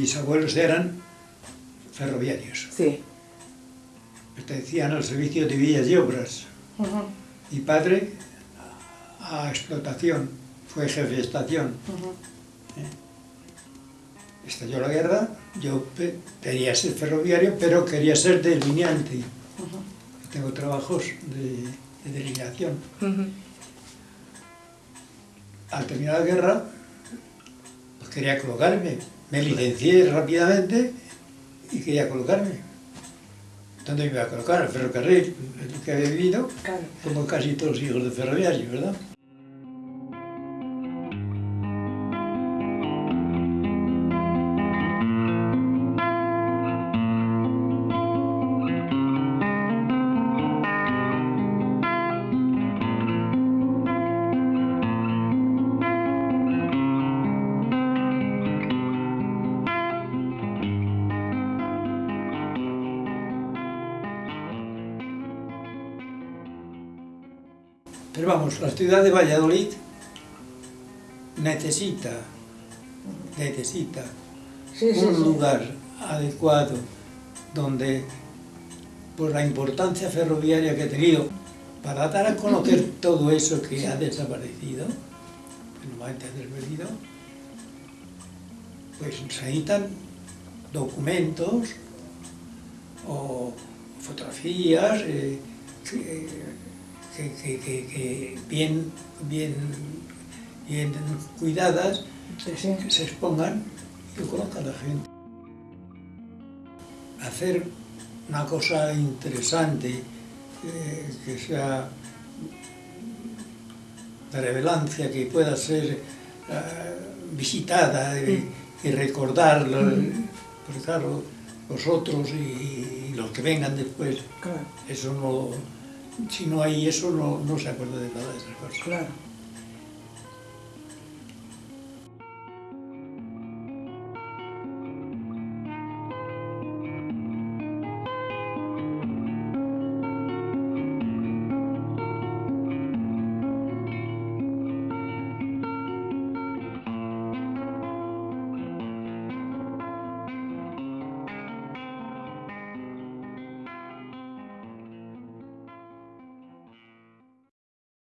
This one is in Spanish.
mis abuelos eran ferroviarios. Sí. Pertenecían al servicio de villas y obras. Ujú, Mi padre a explotación, fue jefe de estación. ujú. Estalló la guerra, yo quería ser ferroviario, pero quería ser delineante. Tengo trabajos de, de delineación. Al terminar la guerra, quería colocarme. Me licencié rápidamente y quería colocarme. ¿Dónde me iba a colocar? Al ferrocarril, que había vivido, Claro. como casi todos los hijos de ferroviarios, ¿verdad? Pero vamos, la ciudad de Valladolid necesita, necesita Sí, sí, un lugar adecuado donde, por la importancia ferroviaria que ha tenido, para dar a conocer todo eso que ha desaparecido, que normalmente ha desaparecido, pues se necesitan documentos o fotografías eh, que, que- que- que- bien, bien, bien cuidadas Sí, sí. que se expongan y lo conozca la gente. Hacer una cosa interesante, eh, que sea de relevancia, que pueda ser eh, visitada y recordarlo, porque claro, vosotros y, y los que vengan después, Claro, eso no, si no hay eso no, no se acuerda de nada de esas cosas. claro.